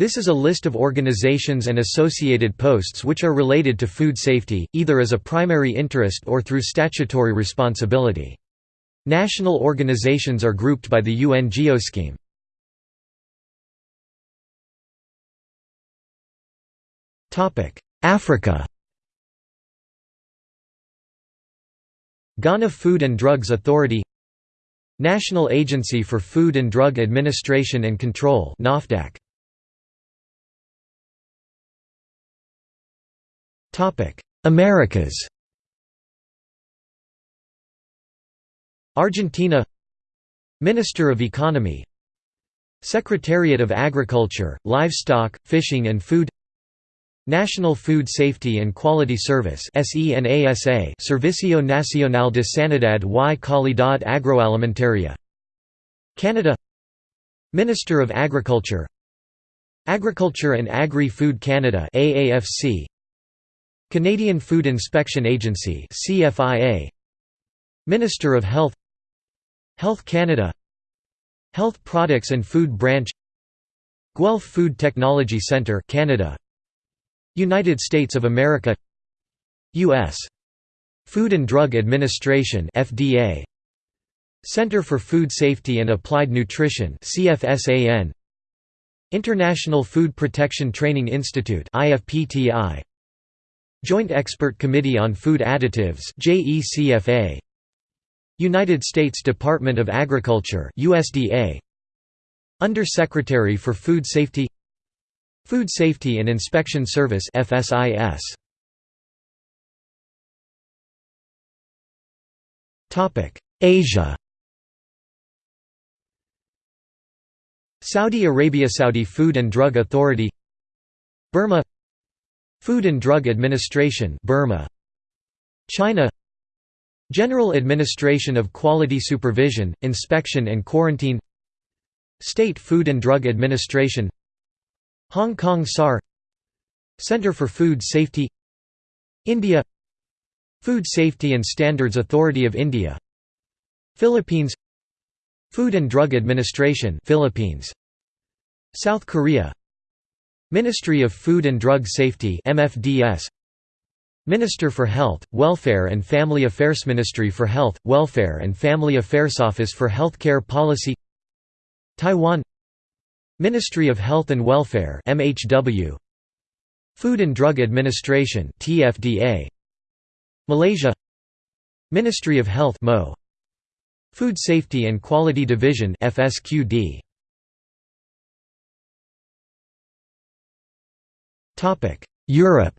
This is a list of organizations and associated posts which are related to food safety, either as a primary interest or through statutory responsibility. National organizations are grouped by the UN Geoscheme. Africa Ghana Food and Drugs Authority National Agency for Food and Drug Administration and Control NAFDAC Americas. Argentina. Minister of Economy. Secretariat of Agriculture, Livestock, Fishing and Food. National Food Safety and Quality Service Servicio Nacional de Sanidad y Calidad Agroalimentaria. Canada. Minister of Agriculture. Agriculture and Agri-Food Canada AAFC Canadian Food Inspection Agency CFIA Minister of Health Health Canada. Health Products and Food Branch Guelph Food Technology Centre Canada. United States of America US Food and Drug Administration FDA Center for Food Safety and Applied Nutrition CFSAN International Food Protection Training Institute IFPTI Joint Expert Committee on Food Additives United States Department of Agriculture USDA Under-Secretary for Food Safety. Food Safety and Inspection Service FSIS Topic Asia. Saudi Arabia Saudi Food and Drug Authority. Burma Food and Drug Administration Burma. China. General Administration of Quality Supervision, Inspection and Quarantine. State Food and Drug Administration. Hong Kong SAR Centre for Food Safety. India. Food Safety and Standards Authority of India. Philippines. Food and Drug Administration Philippines. South Korea Ministry of Food and Drug Safety MFDS Minister for Health, Welfare and Family Affairs Ministry for Health, Welfare and Family Affairs Office for Healthcare Policy Taiwan Ministry of Health and Welfare MHW Food and Drug Administration TFDA Malaysia Ministry of Health MO Food Safety and Quality Division FSQD Europe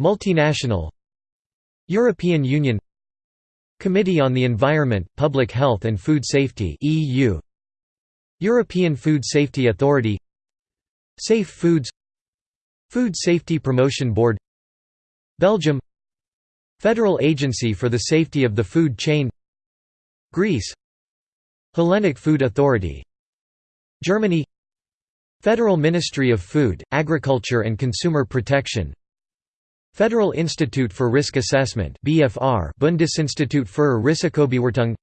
Multinational European Union Committee on the Environment, Public Health and Food Safety EU European Food Safety Authority Safe Foods Food Safety Promotion Board Belgium Federal Agency for the Safety of the Food Chain Greece Hellenic Food Authority Germany Federal Ministry of Food, Agriculture and Consumer Protection Federal Institute for Risk Assessment BFR Bundesinstitut für Risikobewertung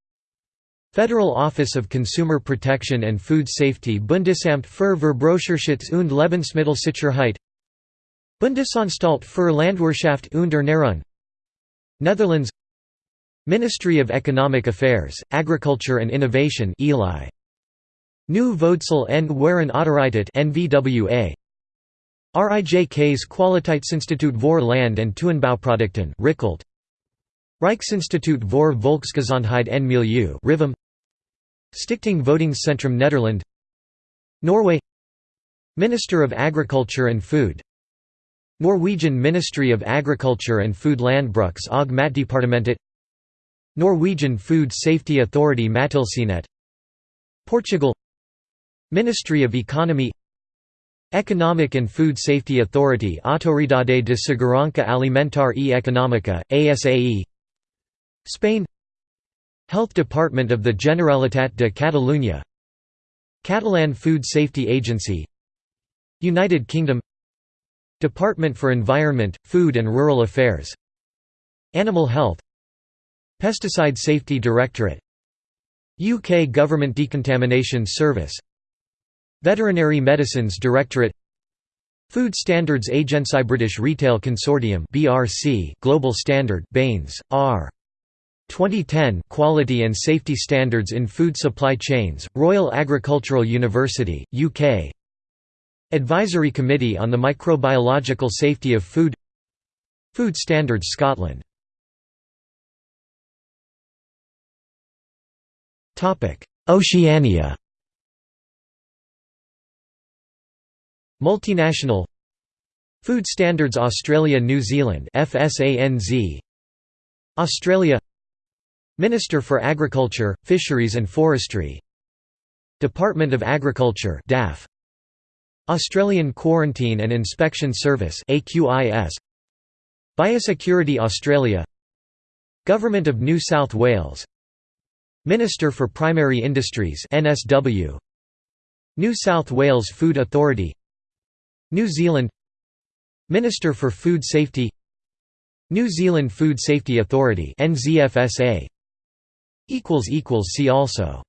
Federal Office of Consumer Protection and Food Safety Bundesamt für Verbraucherschutz und Lebensmittelsicherheit Bundesanstalt für Landwirtschaft und Ernährung Netherlands Ministry of Economic Affairs, Agriculture and Innovation Eli Nu Voedsel en Waren Autoriteit NVWA RIJK's Kwaliteitsinstituut voor Land- en Tuinbouwproducten RIKILT Rijksinstituut voor Volksgezondheid en Milieu RIVM Stichting Voedingscentrum Nederland. Norway. Minister of Agriculture and Food. Norwegian Ministry of Agriculture and Food Landbruks og Matdepartementet. Norwegian Food Safety Authority Mattilsynet. Portugal Ministry of Economy Economic and Food Safety Authority Autoridade de Segurança Alimentar e Económica, ASAE Spain Health Department of the Generalitat de Catalunya Catalan Food Safety Agency United Kingdom Department for Environment, Food and Rural Affairs Animal Health Pesticide Safety Directorate UK Government Decontamination Service Veterinary Medicines Directorate Food Standards Agency British Retail Consortium BRC Global Standard Baines R. 2010 Quality and Safety Standards in Food Supply Chains Royal Agricultural University UK Advisory Committee on the Microbiological Safety of Food Food Standards Scotland. Oceania Multinational Food Standards Australia New Zealand FSANZ Australia Minister for Agriculture, Fisheries and Forestry. Department of Agriculture DAF Australian Quarantine and Inspection Service AQIS Biosecurity Australia Government of New South Wales. Minister for Primary Industries NSW New South Wales Food Authority New Zealand Minister for Food Safety New Zealand Food Safety Authority See also